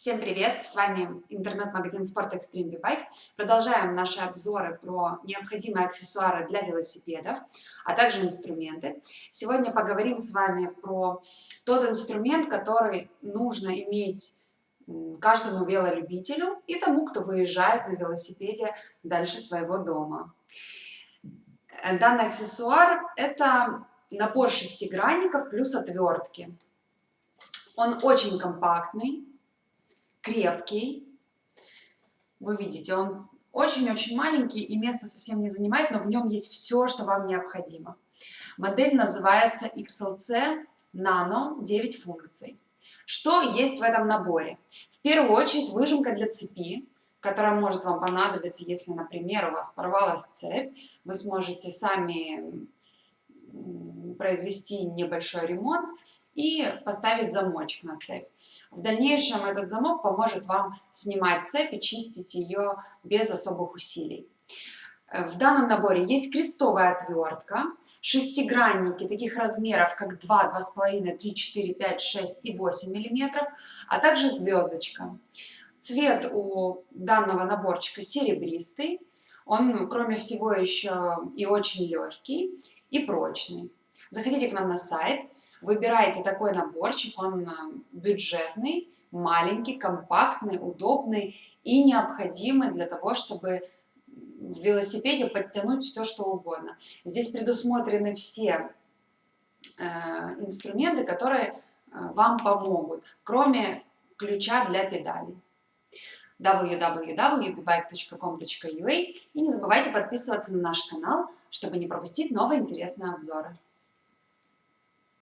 Всем привет! С вами интернет-магазин Sport Extreme Bike. Продолжаем наши обзоры про необходимые аксессуары для велосипедов, а также инструменты. Сегодня поговорим с вами про тот инструмент, который нужно иметь каждому велолюбителю и тому, кто выезжает на велосипеде дальше своего дома. Данный аксессуар – это набор шестигранников плюс отвертки. Он очень компактный, крепкий. Вы видите, он очень-очень маленький и место совсем не занимает, но в нем есть все, что вам необходимо. Модель называется XLC Nano 9 функций. Что есть в этом наборе? В первую очередь выжимка для цепи, которая может вам понадобиться, если, например, у вас порвалась цепь, вы сможете сами произвести небольшой ремонт и поставить замочек на цепь. В дальнейшем этот замок поможет вам снимать цепь и чистить ее без особых усилий. В данном наборе есть крестовая отвертка, шестигранники таких размеров, как 2, 2,5, 3, 4, 5, 6 и 8 мм, а также звездочка. Цвет у данного наборчика серебристый, он, кроме всего, еще и очень легкий и прочный. Заходите к нам на сайт, Выбираете такой наборчик, он э, бюджетный, маленький, компактный, удобный и необходимый для того, чтобы в велосипеде подтянуть все, что угодно. Здесь предусмотрены все э, инструменты, которые э, вам помогут, кроме ключа для педалей www.bike.com.ua и не забывайте подписываться на наш канал, чтобы не пропустить новые интересные обзоры.